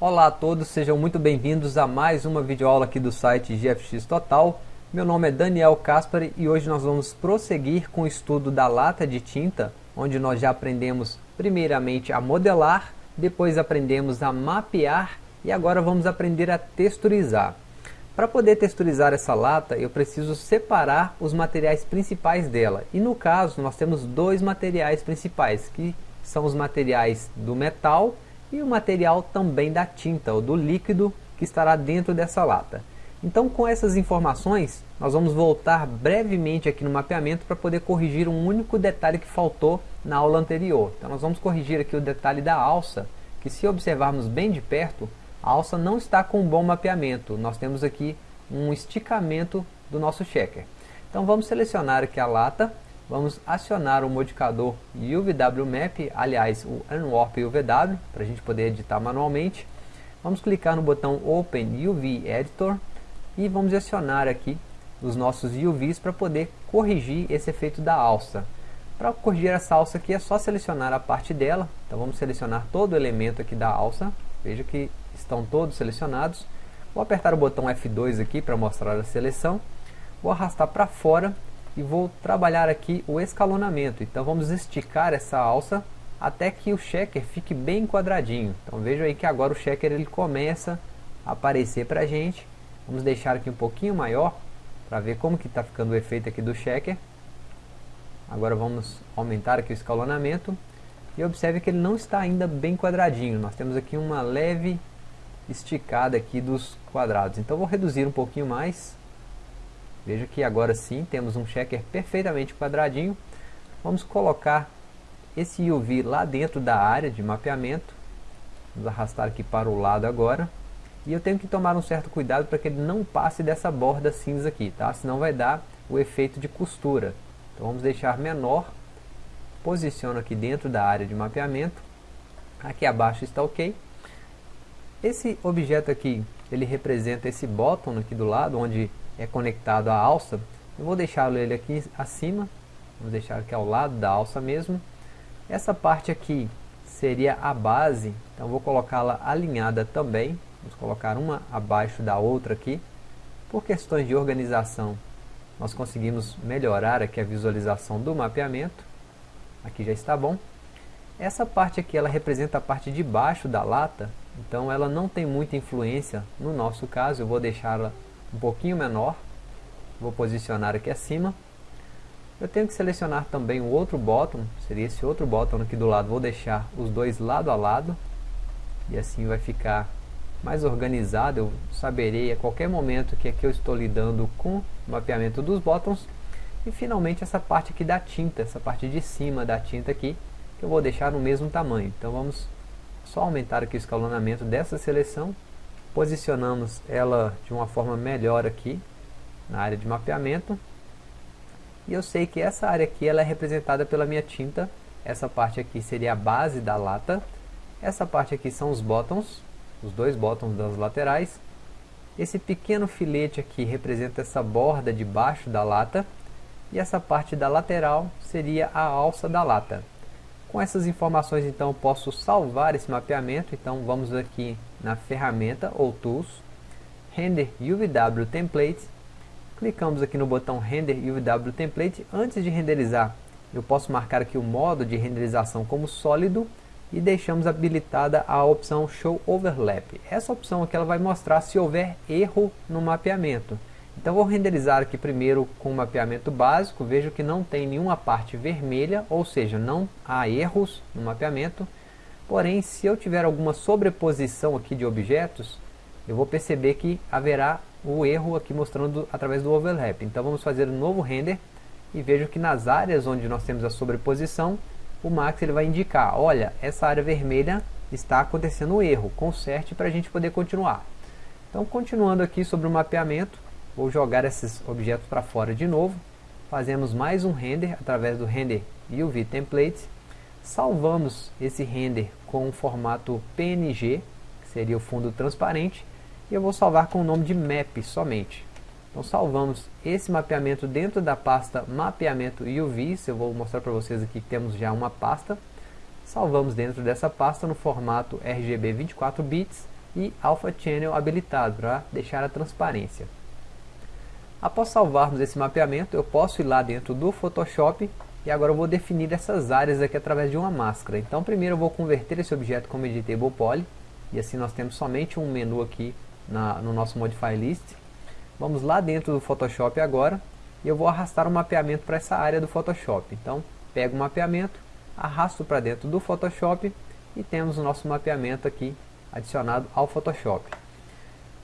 Olá a todos, sejam muito bem-vindos a mais uma videoaula aqui do site GFX Total. Meu nome é Daniel Caspari e hoje nós vamos prosseguir com o estudo da lata de tinta, onde nós já aprendemos primeiramente a modelar, depois aprendemos a mapear e agora vamos aprender a texturizar. Para poder texturizar essa lata, eu preciso separar os materiais principais dela. E no caso, nós temos dois materiais principais, que são os materiais do metal e o material também da tinta, ou do líquido que estará dentro dessa lata. Então com essas informações, nós vamos voltar brevemente aqui no mapeamento para poder corrigir um único detalhe que faltou na aula anterior. Então nós vamos corrigir aqui o detalhe da alça, que se observarmos bem de perto, a alça não está com um bom mapeamento. Nós temos aqui um esticamento do nosso checker. Então vamos selecionar aqui a lata, vamos acionar o modificador UVW Map, aliás o Unwarp UVW, para a gente poder editar manualmente. Vamos clicar no botão Open UV Editor e vamos acionar aqui os nossos UVs para poder corrigir esse efeito da alça. Para corrigir essa alça aqui é só selecionar a parte dela, então vamos selecionar todo o elemento aqui da alça, veja que estão todos selecionados. Vou apertar o botão F2 aqui para mostrar a seleção. Vou arrastar para fora e vou trabalhar aqui o escalonamento. Então vamos esticar essa alça até que o checker fique bem quadradinho. Então veja aí que agora o checker ele começa a aparecer para a gente. Vamos deixar aqui um pouquinho maior para ver como que está ficando o efeito aqui do checker. Agora vamos aumentar aqui o escalonamento. E observe que ele não está ainda bem quadradinho. Nós temos aqui uma leve esticada aqui dos quadrados. Então vou reduzir um pouquinho mais. Veja que agora sim temos um checker perfeitamente quadradinho. Vamos colocar esse UV lá dentro da área de mapeamento. Vamos arrastar aqui para o lado agora. E eu tenho que tomar um certo cuidado para que ele não passe dessa borda cinza aqui, tá? Senão vai dar o efeito de costura. Então vamos deixar menor. Posiciono aqui dentro da área de mapeamento. Aqui abaixo está ok. Esse objeto aqui, ele representa esse bottom aqui do lado, onde é conectado a alça. Eu vou deixar ele aqui acima, vamos deixar aqui ao lado da alça mesmo. Essa parte aqui seria a base, então vou colocá-la alinhada também. Vamos colocar uma abaixo da outra aqui. Por questões de organização, nós conseguimos melhorar aqui a visualização do mapeamento. Aqui já está bom. Essa parte aqui, ela representa a parte de baixo da lata, então ela não tem muita influência no nosso caso, eu vou deixá-la um pouquinho menor, vou posicionar aqui acima. Eu tenho que selecionar também o outro bottom, seria esse outro bottom aqui do lado, vou deixar os dois lado a lado, e assim vai ficar mais organizado, eu saberei a qualquer momento que aqui eu estou lidando com o mapeamento dos bottoms, e finalmente essa parte aqui da tinta, essa parte de cima da tinta aqui, que eu vou deixar no mesmo tamanho. Então vamos só aumentar aqui o escalonamento dessa seleção, posicionamos ela de uma forma melhor aqui na área de mapeamento, e eu sei que essa área aqui ela é representada pela minha tinta, essa parte aqui seria a base da lata, essa parte aqui são os bottoms, os dois bottoms das laterais, esse pequeno filete aqui representa essa borda de baixo da lata, e essa parte da lateral seria a alça da lata. Com essas informações então posso salvar esse mapeamento, então vamos aqui na ferramenta ou Tools, Render UVW Template, clicamos aqui no botão Render UVW Template, antes de renderizar eu posso marcar aqui o modo de renderização como sólido e deixamos habilitada a opção Show Overlap. Essa opção aqui ela vai mostrar se houver erro no mapeamento. Então vou renderizar aqui primeiro com o mapeamento básico, vejo que não tem nenhuma parte vermelha, ou seja, não há erros no mapeamento. Porém, se eu tiver alguma sobreposição aqui de objetos, eu vou perceber que haverá o erro aqui mostrando através do overlap. Então vamos fazer um novo render e vejo que nas áreas onde nós temos a sobreposição, o Max ele vai indicar, olha, essa área vermelha está acontecendo um erro, conserte para a gente poder continuar. Então continuando aqui sobre o mapeamento, Vou jogar esses objetos para fora de novo. Fazemos mais um render através do render UV Template. Salvamos esse render com o formato PNG, que seria o fundo transparente. E eu vou salvar com o nome de Map somente. Então salvamos esse mapeamento dentro da pasta mapeamento UV. Eu vou mostrar para vocês aqui que temos já uma pasta. Salvamos dentro dessa pasta no formato RGB 24 bits e Alpha Channel habilitado para deixar a transparência. Após salvarmos esse mapeamento, eu posso ir lá dentro do Photoshop e agora eu vou definir essas áreas aqui através de uma máscara. Então primeiro eu vou converter esse objeto como Editable Poly e assim nós temos somente um menu aqui na, no nosso Modify List. Vamos lá dentro do Photoshop agora e eu vou arrastar o mapeamento para essa área do Photoshop. Então pego o mapeamento, arrasto para dentro do Photoshop e temos o nosso mapeamento aqui adicionado ao Photoshop.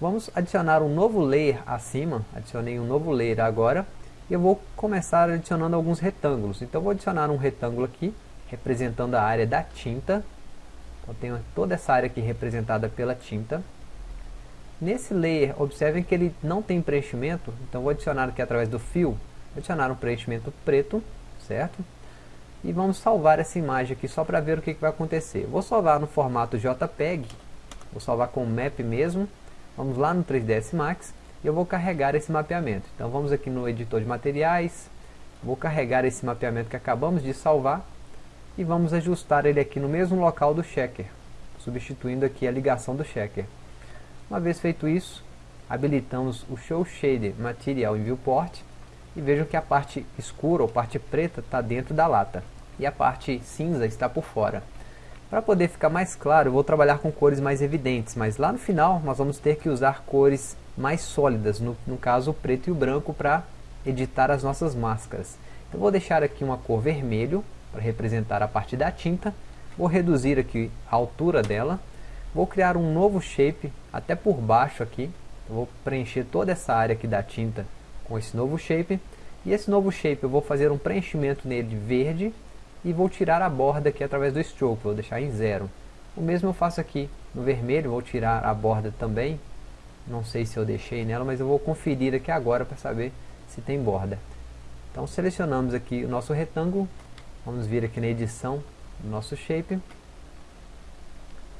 Vamos adicionar um novo layer acima, adicionei um novo layer agora, eu vou começar adicionando alguns retângulos. Então vou adicionar um retângulo aqui, representando a área da tinta. Então tenho toda essa área aqui representada pela tinta. Nesse layer, observem que ele não tem preenchimento, então vou adicionar aqui através do fio, adicionar um preenchimento preto, certo? E vamos salvar essa imagem aqui só para ver o que, que vai acontecer. Vou salvar no formato JPEG, vou salvar com o map mesmo, Vamos lá no 3ds Max e eu vou carregar esse mapeamento. Então vamos aqui no editor de materiais, vou carregar esse mapeamento que acabamos de salvar e vamos ajustar ele aqui no mesmo local do checker, substituindo aqui a ligação do checker. Uma vez feito isso, habilitamos o Show Shader Material em Viewport e vejam que a parte escura ou parte preta está dentro da lata e a parte cinza está por fora. Para poder ficar mais claro, vou trabalhar com cores mais evidentes, mas lá no final nós vamos ter que usar cores mais sólidas, no, no caso o preto e o branco, para editar as nossas máscaras. Eu vou deixar aqui uma cor vermelho, para representar a parte da tinta, vou reduzir aqui a altura dela, vou criar um novo shape até por baixo aqui, vou preencher toda essa área aqui da tinta com esse novo shape, e esse novo shape eu vou fazer um preenchimento nele verde, e vou tirar a borda aqui através do stroke, vou deixar em zero. O mesmo eu faço aqui no vermelho, vou tirar a borda também, não sei se eu deixei nela, mas eu vou conferir aqui agora para saber se tem borda. Então selecionamos aqui o nosso retângulo, vamos vir aqui na edição do nosso shape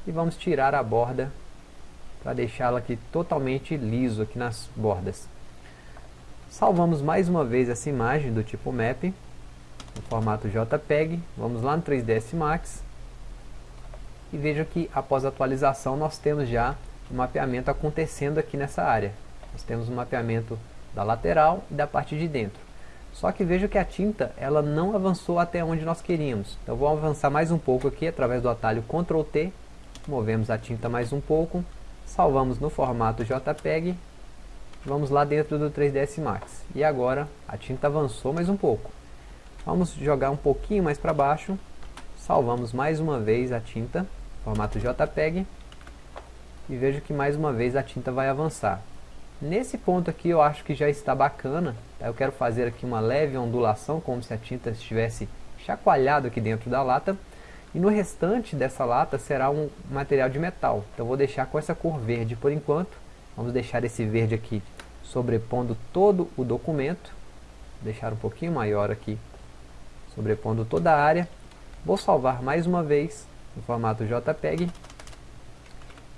e vamos tirar a borda para deixá-la aqui totalmente liso aqui nas bordas. Salvamos mais uma vez essa imagem do tipo map no formato JPEG. Vamos lá no 3ds Max. E veja que após a atualização nós temos já o mapeamento acontecendo aqui nessa área. Nós temos o mapeamento da lateral e da parte de dentro. Só que veja que a tinta ela não avançou até onde nós queríamos. Então vou avançar mais um pouco aqui através do atalho Ctrl T. Movemos a tinta mais um pouco. Salvamos no formato JPEG. Vamos lá dentro do 3ds Max. E agora a tinta avançou mais um pouco. Vamos jogar um pouquinho mais para baixo. Salvamos mais uma vez a tinta, formato JPEG. E vejo que mais uma vez a tinta vai avançar. Nesse ponto aqui eu acho que já está bacana. Eu quero fazer aqui uma leve ondulação, como se a tinta estivesse chacoalhado aqui dentro da lata. E no restante dessa lata será um material de metal. Então vou deixar com essa cor verde por enquanto. Vamos deixar esse verde aqui sobrepondo todo o documento. Deixar um pouquinho maior aqui sobrepondo toda a área. Vou salvar mais uma vez no formato JPEG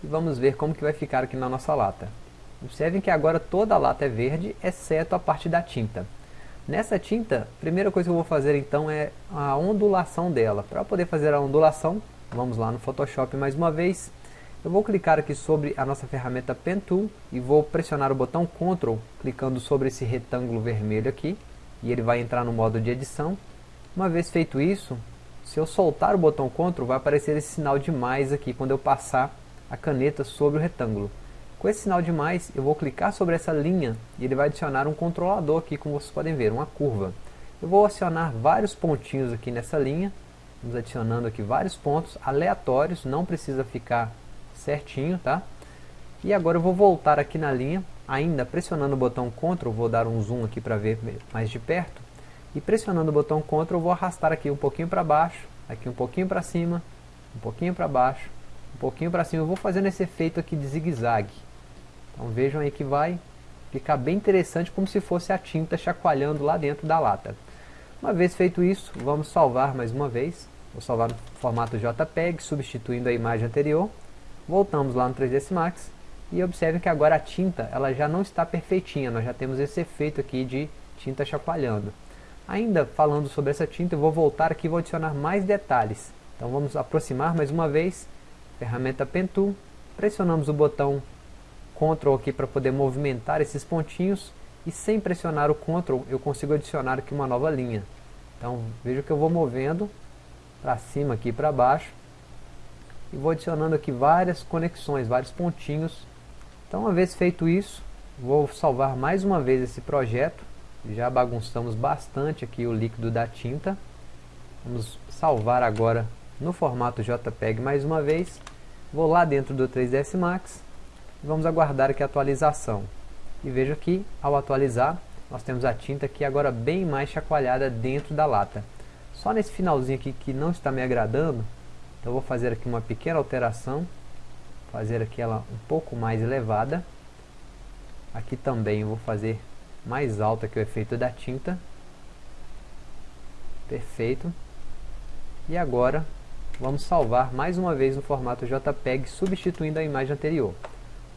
e vamos ver como que vai ficar aqui na nossa lata. Observem que agora toda a lata é verde, exceto a parte da tinta. Nessa tinta, a primeira coisa que eu vou fazer então é a ondulação dela. Para poder fazer a ondulação, vamos lá no Photoshop mais uma vez. Eu vou clicar aqui sobre a nossa ferramenta Pen Tool e vou pressionar o botão Ctrl, clicando sobre esse retângulo vermelho aqui. E ele vai entrar no modo de edição. Uma vez feito isso, se eu soltar o botão CTRL, vai aparecer esse sinal de mais aqui, quando eu passar a caneta sobre o retângulo. Com esse sinal de mais, eu vou clicar sobre essa linha e ele vai adicionar um controlador aqui, como vocês podem ver, uma curva. Eu vou acionar vários pontinhos aqui nessa linha, vamos adicionando aqui vários pontos aleatórios, não precisa ficar certinho, tá? E agora eu vou voltar aqui na linha, ainda pressionando o botão CTRL, vou dar um zoom aqui para ver mais de perto e pressionando o botão Ctrl eu vou arrastar aqui um pouquinho para baixo, aqui um pouquinho para cima, um pouquinho para baixo, um pouquinho para cima. Eu vou fazendo esse efeito aqui de zigue-zague. Então vejam aí que vai ficar bem interessante como se fosse a tinta chacoalhando lá dentro da lata. Uma vez feito isso, vamos salvar mais uma vez. Vou salvar no formato JPEG, substituindo a imagem anterior. Voltamos lá no 3ds Max e observem que agora a tinta ela já não está perfeitinha, nós já temos esse efeito aqui de tinta chacoalhando. Ainda falando sobre essa tinta, eu vou voltar aqui e vou adicionar mais detalhes. Então vamos aproximar mais uma vez, ferramenta Pen Tool, pressionamos o botão Ctrl aqui para poder movimentar esses pontinhos e sem pressionar o Ctrl eu consigo adicionar aqui uma nova linha. Então veja que eu vou movendo para cima aqui para baixo e vou adicionando aqui várias conexões, vários pontinhos. Então uma vez feito isso, vou salvar mais uma vez esse projeto. Já bagunçamos bastante aqui o líquido da tinta. Vamos salvar agora no formato JPEG mais uma vez. Vou lá dentro do 3ds Max e vamos aguardar aqui a atualização. E veja que ao atualizar, nós temos a tinta aqui agora bem mais chacoalhada dentro da lata. Só nesse finalzinho aqui que não está me agradando, então vou fazer aqui uma pequena alteração, fazer aqui ela um pouco mais elevada. Aqui também vou fazer mais alta que o efeito da tinta. Perfeito. E agora vamos salvar mais uma vez no formato JPEG, substituindo a imagem anterior.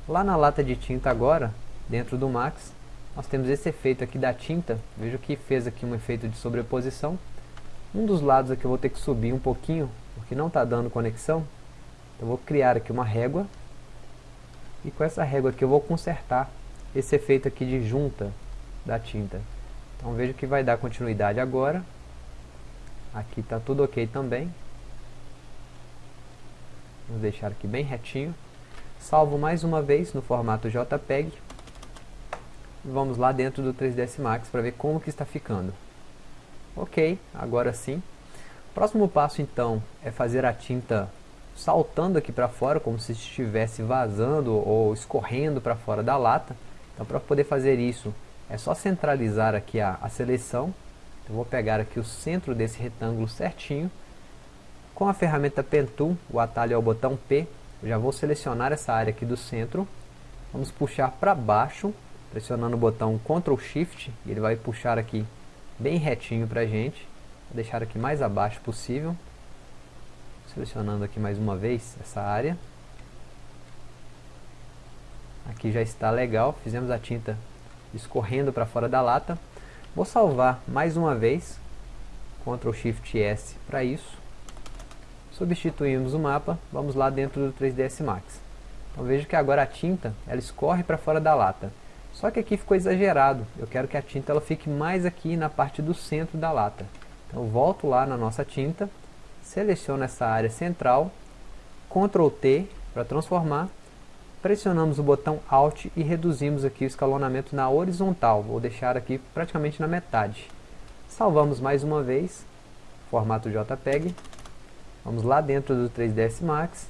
Lá na lata de tinta agora, dentro do Max, nós temos esse efeito aqui da tinta. Veja que fez aqui um efeito de sobreposição. Um dos lados aqui eu vou ter que subir um pouquinho, porque não está dando conexão. Então vou criar aqui uma régua. E com essa régua aqui eu vou consertar esse efeito aqui de junta da tinta. Então veja que vai dar continuidade agora. Aqui está tudo ok também. Vamos deixar aqui bem retinho. Salvo mais uma vez no formato JPEG. Vamos lá dentro do 3ds Max para ver como que está ficando. Ok, agora sim. Próximo passo então é fazer a tinta saltando aqui para fora, como se estivesse vazando ou escorrendo para fora da lata. Então para poder fazer isso, é só centralizar aqui a, a seleção. Eu vou pegar aqui o centro desse retângulo certinho. Com a ferramenta Pen Tool, o atalho é o botão P, eu já vou selecionar essa área aqui do centro. Vamos puxar para baixo, pressionando o botão Ctrl Shift, e ele vai puxar aqui bem retinho para a gente. Vou deixar aqui mais abaixo possível. Selecionando aqui mais uma vez essa área. Aqui já está legal, fizemos a tinta escorrendo para fora da lata. Vou salvar mais uma vez, Ctrl Shift S para isso. Substituímos o mapa, vamos lá dentro do 3ds Max. Então veja que agora a tinta ela escorre para fora da lata. Só que aqui ficou exagerado. Eu quero que a tinta ela fique mais aqui na parte do centro da lata. Então volto lá na nossa tinta, seleciono essa área central, Ctrl T para transformar, pressionamos o botão Alt e reduzimos aqui o escalonamento na horizontal. Vou deixar aqui praticamente na metade. Salvamos mais uma vez, formato JPEG. Vamos lá dentro do 3ds Max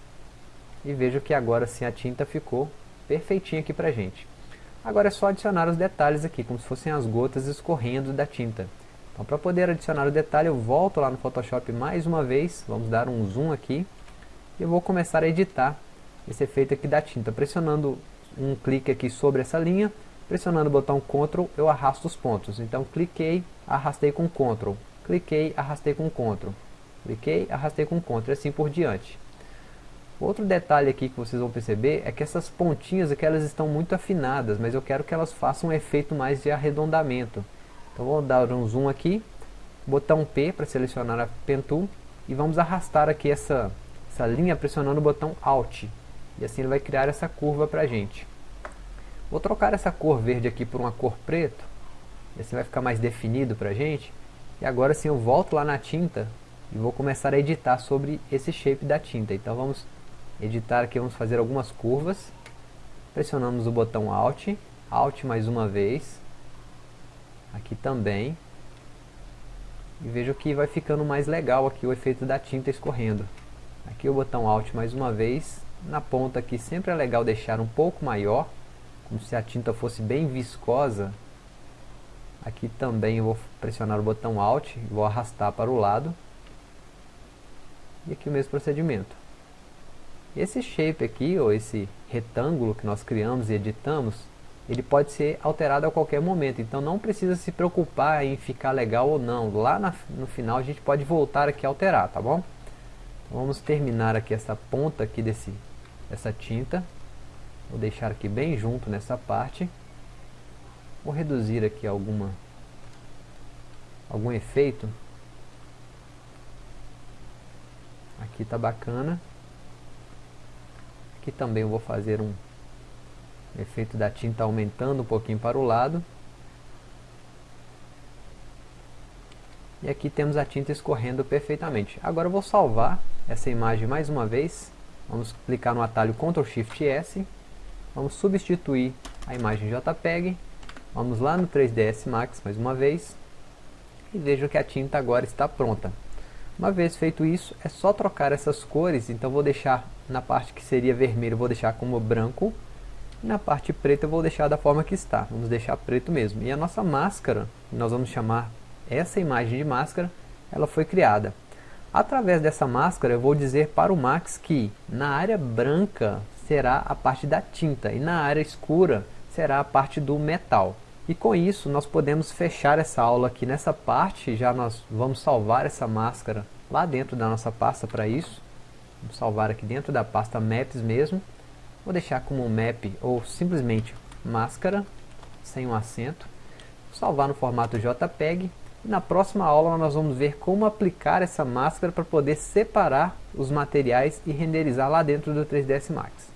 e vejo que agora sim a tinta ficou perfeitinha aqui pra gente. Agora é só adicionar os detalhes aqui, como se fossem as gotas escorrendo da tinta. Então para poder adicionar o detalhe eu volto lá no Photoshop mais uma vez, vamos dar um zoom aqui, e eu vou começar a editar esse efeito aqui da tinta, pressionando um clique aqui sobre essa linha, pressionando o botão Ctrl eu arrasto os pontos, então cliquei, arrastei com Ctrl, cliquei, arrastei com Ctrl, cliquei, arrastei com Ctrl, e assim por diante. Outro detalhe aqui que vocês vão perceber é que essas pontinhas aqui elas estão muito afinadas, mas eu quero que elas façam um efeito mais de arredondamento. Então vou dar um zoom aqui, botão P para selecionar a Pen Tool e vamos arrastar aqui essa, essa linha pressionando o botão Alt. E assim ele vai criar essa curva para a gente. Vou trocar essa cor verde aqui por uma cor preto, e assim vai ficar mais definido para a gente. E agora sim eu volto lá na tinta e vou começar a editar sobre esse shape da tinta. Então vamos editar aqui, vamos fazer algumas curvas. Pressionamos o botão Alt, Alt mais uma vez. Aqui também. E vejo que vai ficando mais legal aqui o efeito da tinta escorrendo. Aqui o botão Alt mais uma vez. Na ponta aqui sempre é legal deixar um pouco maior, como se a tinta fosse bem viscosa. Aqui também eu vou pressionar o botão Alt, vou arrastar para o lado. E aqui o mesmo procedimento. Esse shape aqui, ou esse retângulo que nós criamos e editamos, ele pode ser alterado a qualquer momento, então não precisa se preocupar em ficar legal ou não. Lá na, no final a gente pode voltar aqui a alterar, tá bom? Então vamos terminar aqui essa ponta aqui desse, dessa tinta. Vou deixar aqui bem junto nessa parte. Vou reduzir aqui alguma algum efeito. Aqui tá bacana Aqui também eu vou fazer um efeito da tinta aumentando um pouquinho para o lado. E aqui temos a tinta escorrendo perfeitamente. Agora eu vou salvar essa imagem mais uma vez. Vamos clicar no atalho Ctrl Shift S. Vamos substituir a imagem JPEG. Vamos lá no 3ds Max mais uma vez. E vejo que a tinta agora está pronta. Uma vez feito isso, é só trocar essas cores. Então vou deixar na parte que seria vermelho, vou deixar como branco. Na parte preta eu vou deixar da forma que está. Vamos deixar preto mesmo. E a nossa máscara, nós vamos chamar essa imagem de máscara, ela foi criada. Através dessa máscara eu vou dizer para o Max que na área branca será a parte da tinta e na área escura será a parte do metal. E com isso nós podemos fechar essa aula aqui nessa parte, já nós vamos salvar essa máscara lá dentro da nossa pasta para isso. Vamos salvar aqui dentro da pasta Maps mesmo. Vou deixar como map ou simplesmente máscara, sem um acento. Salvar no formato JPEG e na próxima aula nós vamos ver como aplicar essa máscara para poder separar os materiais e renderizar lá dentro do 3ds Max.